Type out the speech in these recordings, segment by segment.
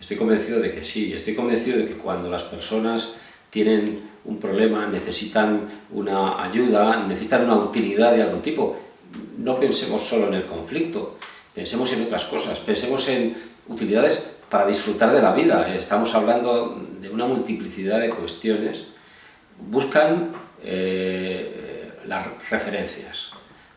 Estoy convencido de que sí, estoy convencido de que cuando las personas tienen un problema, necesitan una ayuda, necesitan una utilidad de algún tipo, no pensemos solo en el conflicto, pensemos en otras cosas, pensemos en utilidades para disfrutar de la vida. Estamos hablando de una multiplicidad de cuestiones. Buscan eh, las referencias,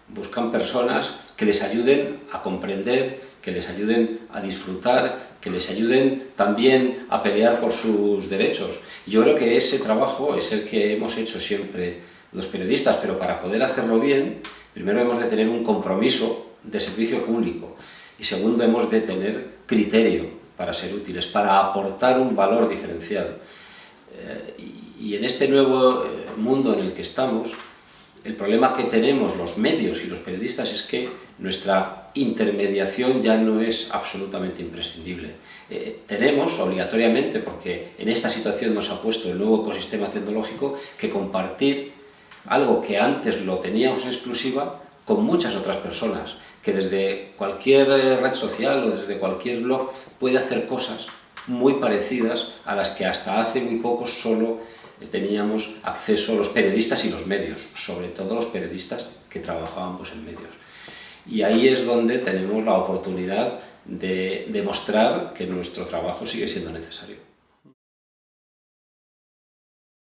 buscan personas que les ayuden a comprender que les ayuden a disfrutar, que les ayuden también a pelear por sus derechos. Yo creo que ese trabajo es el que hemos hecho siempre los periodistas, pero para poder hacerlo bien, primero hemos de tener un compromiso de servicio público y segundo hemos de tener criterio para ser útiles, para aportar un valor diferencial. Eh, y en este nuevo eh, mundo en el que estamos, el problema que tenemos los medios y los periodistas es que nuestra intermediación ya no es absolutamente imprescindible. Eh, tenemos obligatoriamente, porque en esta situación nos ha puesto el nuevo ecosistema tecnológico, que compartir algo que antes lo teníamos en exclusiva con muchas otras personas, que desde cualquier eh, red social o desde cualquier blog puede hacer cosas muy parecidas a las que hasta hace muy poco solo teníamos acceso a los periodistas y los medios, sobre todo los periodistas que trabajábamos en medios. Y ahí es donde tenemos la oportunidad de demostrar que nuestro trabajo sigue siendo necesario.